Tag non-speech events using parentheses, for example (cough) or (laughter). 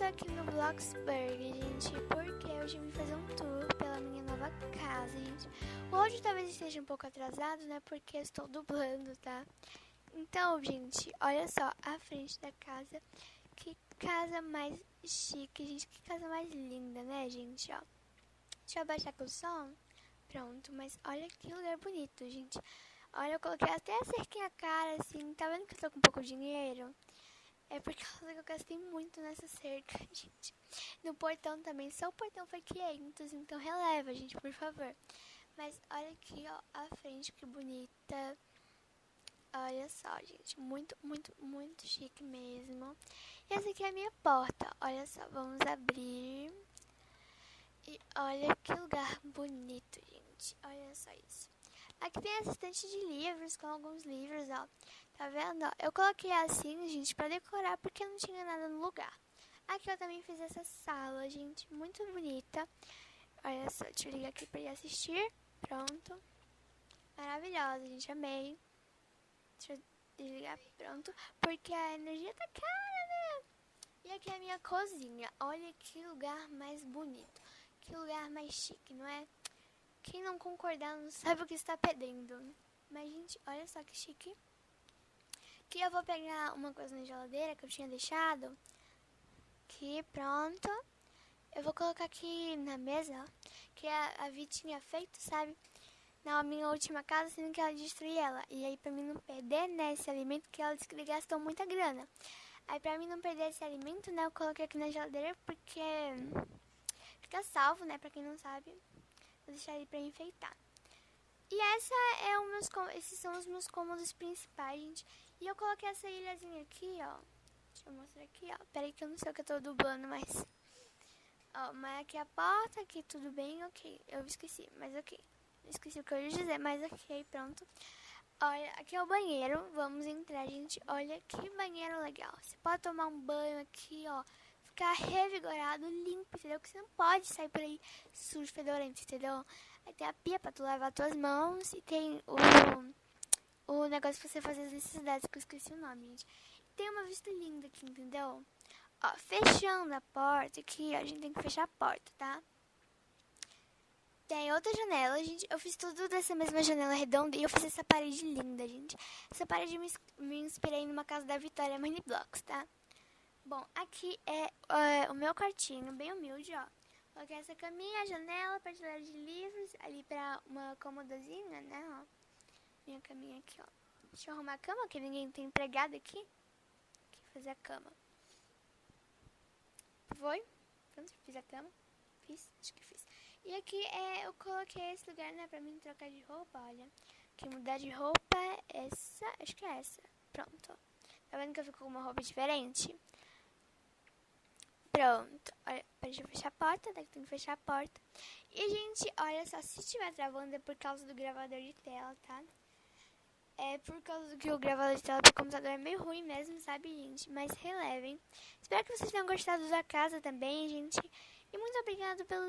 estou aqui no Bloxburg, gente, porque hoje eu vim fazer um tour pela minha nova casa, gente. Hoje talvez esteja um pouco atrasado, né, porque estou dublando, tá? Então, gente, olha só a frente da casa. Que casa mais chique, gente, que casa mais linda, né, gente, ó. Deixa eu abaixar com o som. Pronto, mas olha que lugar bonito, gente. Olha, eu coloquei até a cerquinha cara, assim, tá vendo que eu tô com pouco dinheiro? É por causa que eu gastei muito nessa cerca, (laughs) gente. No portão também. Só o portão foi 500, então releva, gente, por favor. Mas olha aqui, ó, a frente, que bonita. Olha só, gente. Muito, muito, muito chique mesmo. E essa aqui é a minha porta. Olha só, vamos abrir. E olha que lugar bonito, gente. Olha só isso. Aqui tem assistente de livros, com alguns livros, ó. Tá vendo? Eu coloquei assim, gente, pra decorar, porque não tinha nada no lugar. Aqui eu também fiz essa sala, gente, muito bonita. Olha só, deixa eu ligar aqui pra ele assistir. Pronto. Maravilhosa, gente, amei. Deixa eu desligar, pronto. Porque a energia tá cara, né? E aqui é a minha cozinha. Olha que lugar mais bonito. Que lugar mais chique, não é? Quem não concordar não sabe o que está perdendo. Mas, gente, olha só que chique. Aqui eu vou pegar uma coisa na geladeira que eu tinha deixado. Aqui, pronto. Eu vou colocar aqui na mesa, que a, a Vi tinha feito, sabe? Na minha última casa, sendo que ela destruiu ela. E aí, pra mim não perder, né, esse alimento, que ela disse que gastou muita grana. Aí, pra mim não perder esse alimento, né, eu coloquei aqui na geladeira, porque fica salvo, né, pra quem não sabe. Vou deixar ele pra enfeitar. E essa é o meus, esses são os meus cômodos principais, gente. E eu coloquei essa ilhazinha aqui, ó. Deixa eu mostrar aqui, ó. Peraí que eu não sei o que eu tô dublando, mas... Ó, mas aqui a porta, aqui tudo bem, ok. Eu esqueci, mas ok. Esqueci o que eu ia dizer, mas ok, pronto. Olha, aqui é o banheiro. Vamos entrar, gente. Olha que banheiro legal. Você pode tomar um banho aqui, ó. Ficar revigorado, limpo, entendeu? Que você não pode sair por aí sujo, fedorento, entendeu? Aí tem a pia pra tu lavar tuas mãos e tem o, o negócio pra você fazer as necessidades, que eu esqueci o nome, gente. Tem uma vista linda aqui, entendeu? Ó, fechando a porta aqui, a gente tem que fechar a porta, tá? Tem outra janela, gente. Eu fiz tudo dessa mesma janela redonda e eu fiz essa parede linda, gente. Essa parede me, me inspirei numa casa da Vitória Mini Blocks, tá? Bom, aqui é, é o meu quartinho, bem humilde, ó. Coloquei essa caminha, janela, prateleira de livros, ali pra uma comodazinha, né, ó. Minha caminha aqui, ó. Deixa eu arrumar a cama, que ninguém tem empregado aqui. Aqui, fazer a cama. Foi? Pronto, fiz a cama. Fiz? Acho que fiz. E aqui é, eu coloquei esse lugar, né, pra mim trocar de roupa, olha. Aqui, mudar de roupa é essa, acho que é essa. Pronto. Tá vendo que eu fico com uma roupa diferente? Pronto. Olha, deixa eu fechar a porta, daqui tem que fechar a porta. E, gente, olha só, se estiver travando é por causa do gravador de tela, tá? É por causa do que o gravador de tela do computador é meio ruim mesmo, sabe, gente? Mas relevem. Espero que vocês tenham gostado da casa também, gente. E muito obrigada pelos